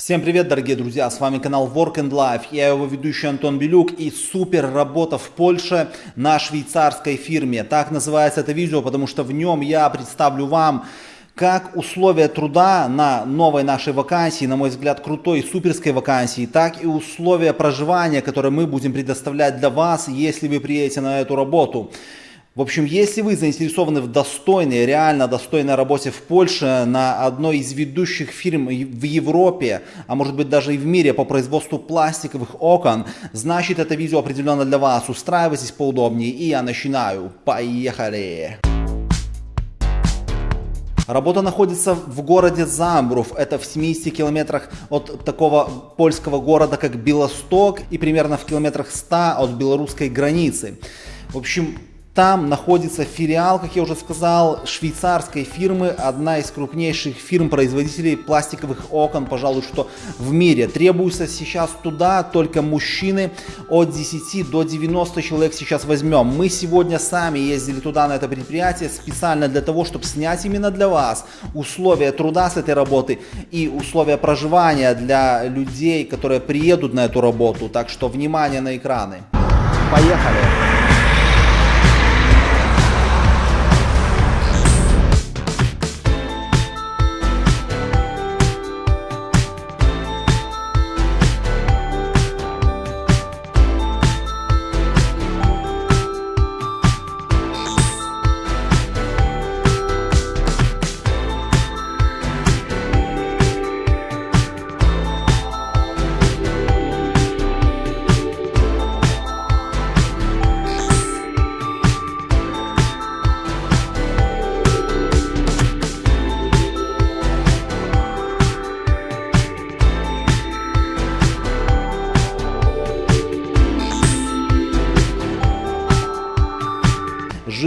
Всем привет, дорогие друзья, с вами канал Work and Life, я его ведущий Антон Белюк и супер работа в Польше на швейцарской фирме. Так называется это видео, потому что в нем я представлю вам как условия труда на новой нашей вакансии, на мой взгляд, крутой суперской вакансии, так и условия проживания, которые мы будем предоставлять для вас, если вы приедете на эту работу. В общем, если вы заинтересованы в достойной, реально достойной работе в Польше на одной из ведущих фирм в Европе, а может быть даже и в мире по производству пластиковых окон, значит это видео определенно для вас. Устраивайтесь поудобнее и я начинаю. Поехали! Работа находится в городе Замбрув, это в 70 километрах от такого польского города, как Белосток, и примерно в километрах 100 от белорусской границы. В общем, там находится филиал, как я уже сказал, швейцарской фирмы, одна из крупнейших фирм-производителей пластиковых окон, пожалуй, что в мире. Требуется сейчас туда только мужчины от 10 до 90 человек сейчас возьмем. Мы сегодня сами ездили туда на это предприятие специально для того, чтобы снять именно для вас условия труда с этой работы и условия проживания для людей, которые приедут на эту работу. Так что внимание на экраны. Поехали!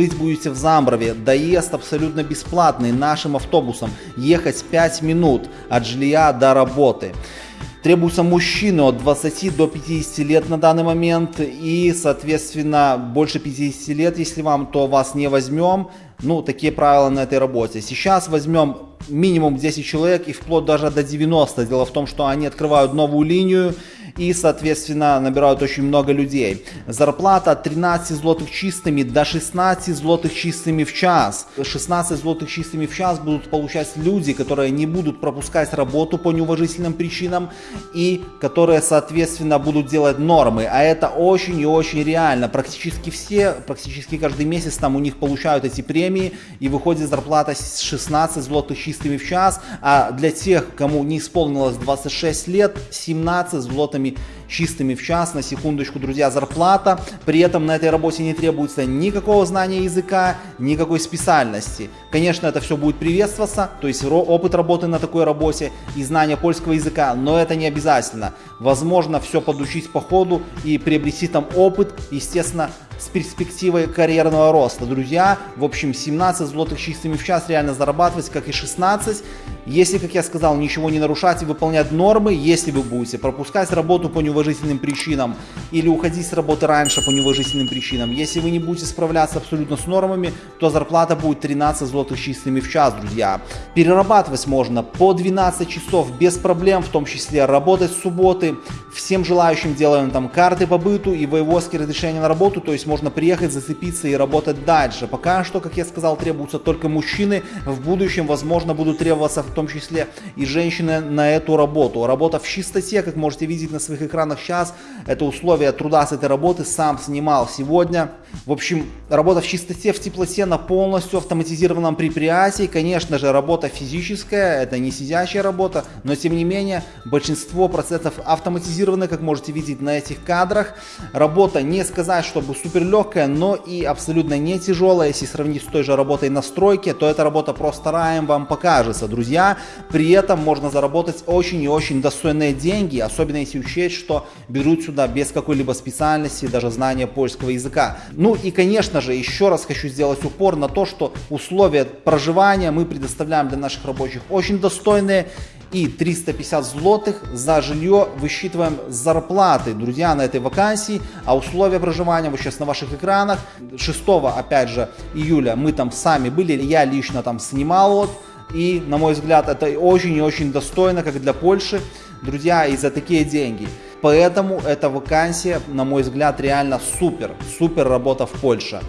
Жить будете в Замброве, доезд абсолютно бесплатный нашим автобусом, ехать 5 минут от жилья до работы. Требуются мужчины от 20 до 50 лет на данный момент и, соответственно, больше 50 лет, если вам, то вас не возьмем. Ну, такие правила на этой работе. Сейчас возьмем минимум 10 человек и вплоть даже до 90. Дело в том, что они открывают новую линию и, соответственно, набирают очень много людей. Зарплата от 13 злотых чистыми до 16 злотых чистыми в час. 16 злотых чистыми в час будут получать люди, которые не будут пропускать работу по неуважительным причинам и которые, соответственно, будут делать нормы. А это очень и очень реально. Практически все, практически каждый месяц там у них получают эти премии и выходит зарплата 16 злотых чистыми в час. А для тех, кому не исполнилось 26 лет, 17 злотыми чистыми, чистыми в час, на секундочку, друзья, зарплата. При этом на этой работе не требуется никакого знания языка, никакой специальности. Конечно, это все будет приветствоваться, то есть опыт работы на такой работе и знание польского языка, но это не обязательно. Возможно, все подучить по ходу и приобрести там опыт, естественно, с перспективой карьерного роста. Друзья, в общем, 17 злотых чистыми в час реально зарабатывать, как и 16. Если, как я сказал, ничего не нарушать и выполнять нормы, если вы будете пропускать работу по неуважительным причинам или уходить с работы раньше по неуважительным причинам, если вы не будете справляться абсолютно с нормами, то зарплата будет 13 злотых чистыми в час, друзья. Перерабатывать можно по 12 часов без проблем, в том числе работать с субботы. Всем желающим делаем там карты по быту и воеводские разрешения на работу, то есть можно приехать, зацепиться и работать дальше. Пока что, как я сказал, требуются только мужчины. В будущем, возможно, будут требоваться в том числе и женщины на эту работу. Работа в чистоте, как можете видеть на своих экранах сейчас, это условия труда с этой работы, сам снимал сегодня. В общем, работа в чистоте, в теплоте на полностью автоматизированном предприятии. Конечно же, работа физическая, это не сидящая работа, но тем не менее, большинство процессов автоматизированы, как можете видеть на этих кадрах. Работа, не сказать, чтобы супер легкая, но и абсолютно не тяжелая. Если сравнить с той же работой на стройке, то эта работа просто раем вам покажется, друзья. При этом можно заработать очень и очень достойные деньги, особенно если учесть, что берут сюда без какой-либо специальности, даже знания польского языка. Ну и, конечно же, еще раз хочу сделать упор на то, что условия проживания мы предоставляем для наших рабочих очень достойные. И 350 злотых за жилье высчитываем зарплаты, друзья, на этой вакансии, а условия проживания вот сейчас на ваших экранах. 6 опять же июля мы там сами были, я лично там снимал вот, и на мой взгляд это очень и очень достойно, как для Польши. друзья, и за такие деньги. Поэтому эта вакансия, на мой взгляд, реально супер, супер работа в Польше.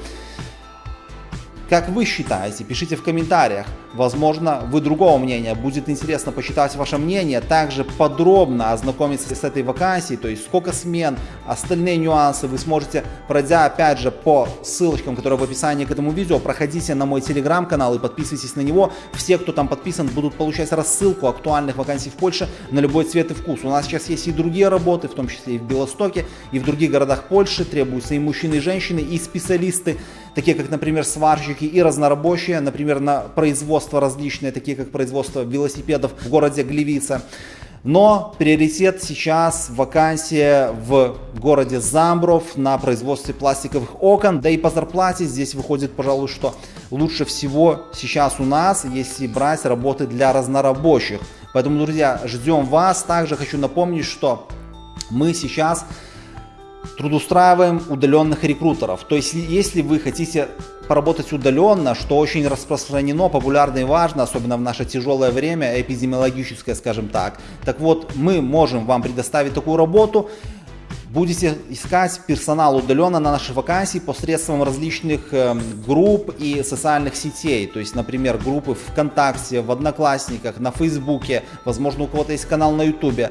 Как вы считаете? Пишите в комментариях. Возможно, вы другого мнения. Будет интересно почитать ваше мнение. Также подробно ознакомиться с этой вакансией, то есть сколько смен, остальные нюансы вы сможете, пройдя опять же по ссылочкам, которые в описании к этому видео, проходите на мой телеграм-канал и подписывайтесь на него. Все, кто там подписан, будут получать рассылку актуальных вакансий в Польше на любой цвет и вкус. У нас сейчас есть и другие работы, в том числе и в Белостоке, и в других городах Польши. Требуются и мужчины, и женщины, и специалисты, такие как, например, сварщики и разнорабочие, например, на производство различные, такие как производство велосипедов в городе Глевица. Но приоритет сейчас вакансия в городе Замбров на производстве пластиковых окон. Да и по зарплате здесь выходит, пожалуй, что лучше всего сейчас у нас, если брать работы для разнорабочих. Поэтому, друзья, ждем вас. Также хочу напомнить, что мы сейчас трудоустраиваем удаленных рекрутеров. То есть, если вы хотите поработать удаленно, что очень распространено, популярно и важно, особенно в наше тяжелое время, эпидемиологическое, скажем так. Так вот, мы можем вам предоставить такую работу, будете искать персонал удаленно на нашей вакансии посредством различных э, групп и социальных сетей. То есть, например, группы ВКонтакте, в Одноклассниках, на Фейсбуке, возможно, у кого-то есть канал на Ютубе.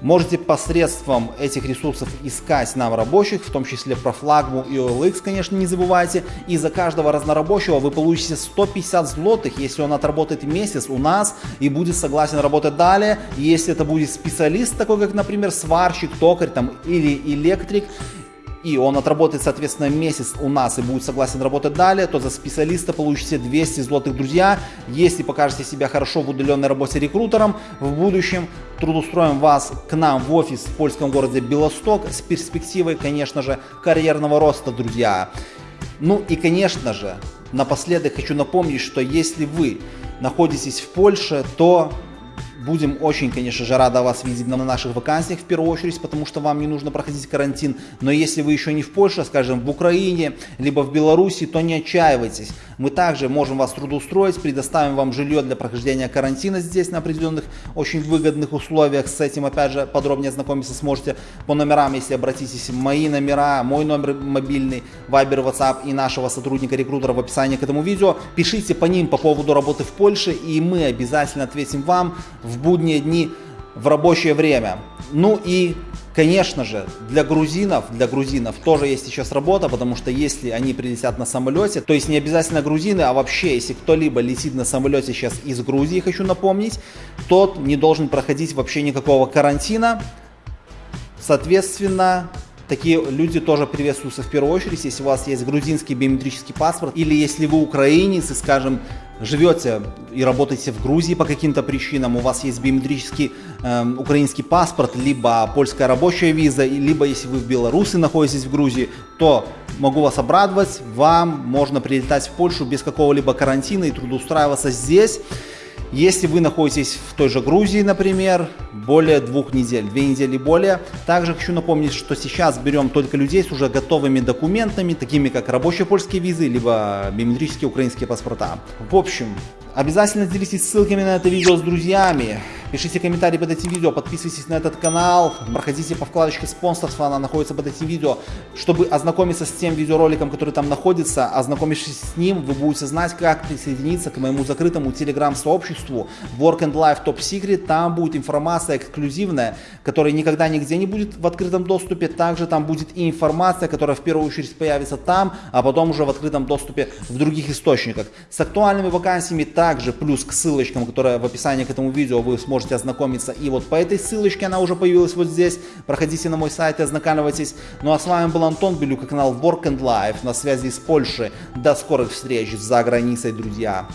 Можете посредством этих ресурсов искать нам рабочих, в том числе про флагму и OLX, конечно, не забывайте. И за каждого разнорабочего вы получите 150 злотых, если он отработает месяц у нас и будет согласен работать далее. Если это будет специалист, такой как, например, сварщик, токарь там, или электрик, и он отработает, соответственно, месяц у нас и будет согласен работать далее, то за специалиста получите 200 злотых, друзья. Если покажете себя хорошо в удаленной работе рекрутером, в будущем трудоустроим вас к нам в офис в польском городе Белосток с перспективой, конечно же, карьерного роста, друзья. Ну и, конечно же, напоследок хочу напомнить, что если вы находитесь в Польше, то Будем очень, конечно же, рады вас видеть на наших вакансиях в первую очередь, потому что вам не нужно проходить карантин. Но если вы еще не в Польше, скажем, в Украине, либо в Беларуси, то не отчаивайтесь. Мы также можем вас трудоустроить, предоставим вам жилье для прохождения карантина здесь на определенных очень выгодных условиях. С этим, опять же, подробнее ознакомиться сможете по номерам, если обратитесь. Мои номера, мой номер мобильный, Viber, WhatsApp и нашего сотрудника-рекрутера в описании к этому видео. Пишите по ним по поводу работы в Польше, и мы обязательно ответим вам будние дни в рабочее время. Ну и, конечно же, для грузинов, для грузинов тоже есть сейчас работа, потому что если они прилетят на самолете, то есть не обязательно грузины, а вообще, если кто-либо летит на самолете сейчас из Грузии, хочу напомнить, тот не должен проходить вообще никакого карантина. Соответственно, Такие люди тоже приветствуются в первую очередь, если у вас есть грузинский биометрический паспорт, или если вы украинец и, скажем, живете и работаете в Грузии по каким-то причинам, у вас есть биометрический э, украинский паспорт, либо польская рабочая виза, либо если вы в Беларуси находитесь в Грузии, то могу вас обрадовать, вам можно прилетать в Польшу без какого-либо карантина и трудоустраиваться здесь. Если вы находитесь в той же Грузии, например, более двух недель, две недели более. Также хочу напомнить, что сейчас берем только людей с уже готовыми документами, такими как рабочие польские визы, либо биометрические украинские паспорта. В общем, обязательно делитесь ссылками на это видео с друзьями. Пишите комментарии под этим видео, подписывайтесь на этот канал, проходите по вкладочке спонсорства, она находится под этим видео, чтобы ознакомиться с тем видеороликом, который там находится. Ознакомившись с ним, вы будете знать, как присоединиться к моему закрытому телеграм-сообществу Work and Life Top Secret. Там будет информация эксклюзивная, которая никогда нигде не будет в открытом доступе. Также там будет и информация, которая в первую очередь появится там, а потом уже в открытом доступе в других источниках. С актуальными вакансиями также плюс к ссылочкам, которые в описании к этому видео вы сможете можете ознакомиться. И вот по этой ссылочке, она уже появилась вот здесь. Проходите на мой сайт и ознакомьтесь. Ну а с вами был Антон Белюк, канал Work and Life на связи с Польшей. До скорых встреч за границей, друзья.